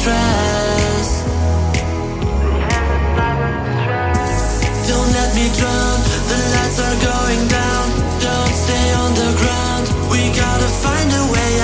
stress. Don't let me drown. The lights are going down. Don't stay on the ground. We gotta find a way